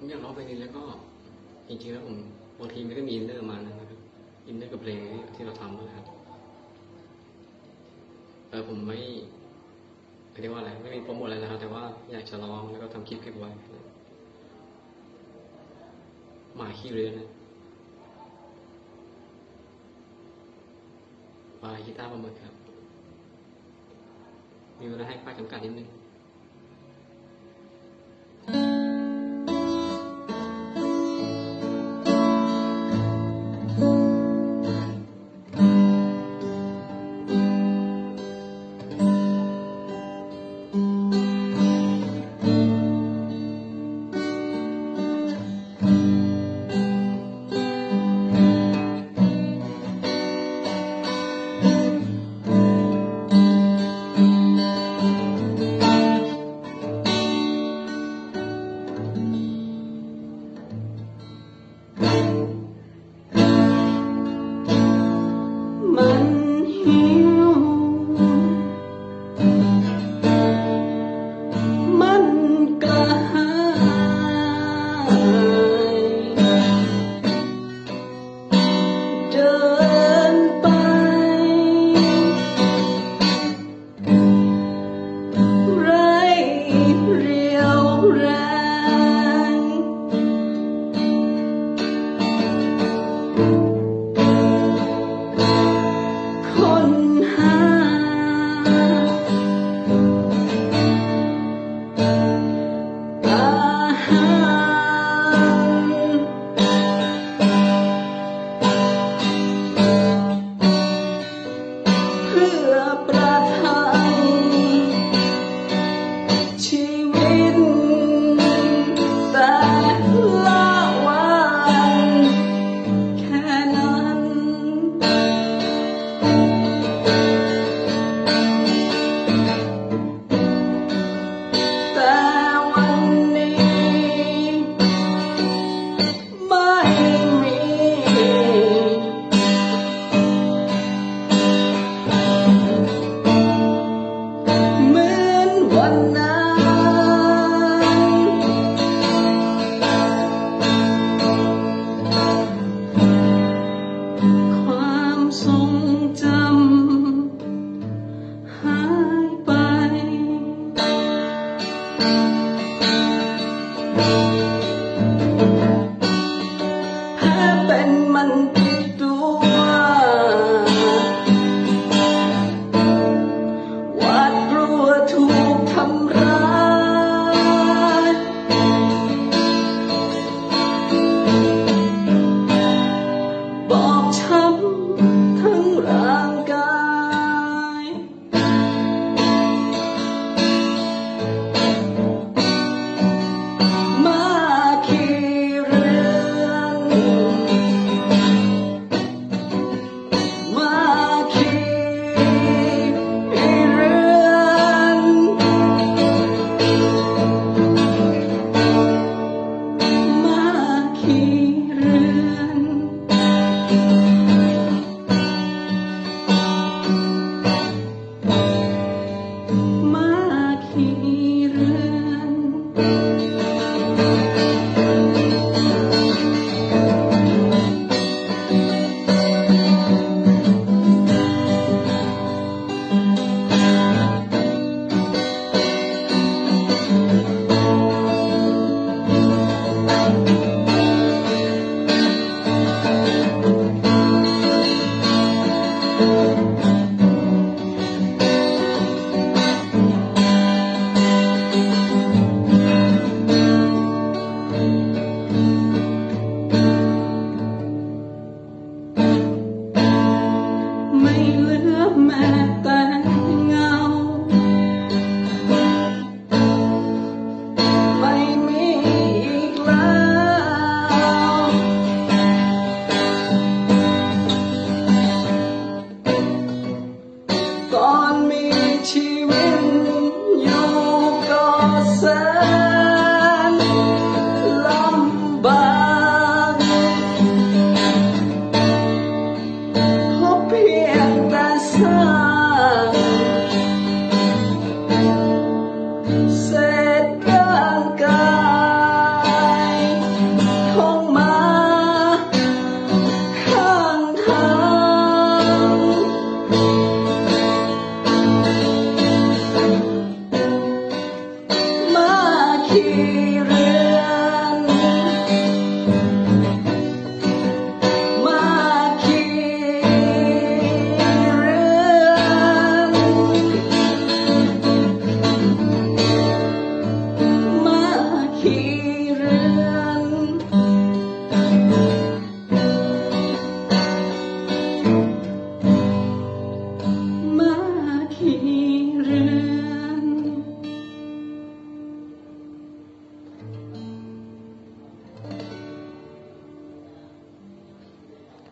ผมอยากร้องเพลงนี้แล้วก็จริงๆแล้วผมบางทีมันก็มี inner มานะครับ inner กับเพลงที่เราทำนะครับเออผมไม่เรียกว่าอะไรไม่มีโปรโมทอะไรนะครับ แต่ว่าอยากจะร้องแล้วก็ทำคลิปเก็บไว้หมาขี้เรือนนะ by กีตาร์ปลาหมึกครับ มีเวลาให้ป้าจำกัดนิดนึง 困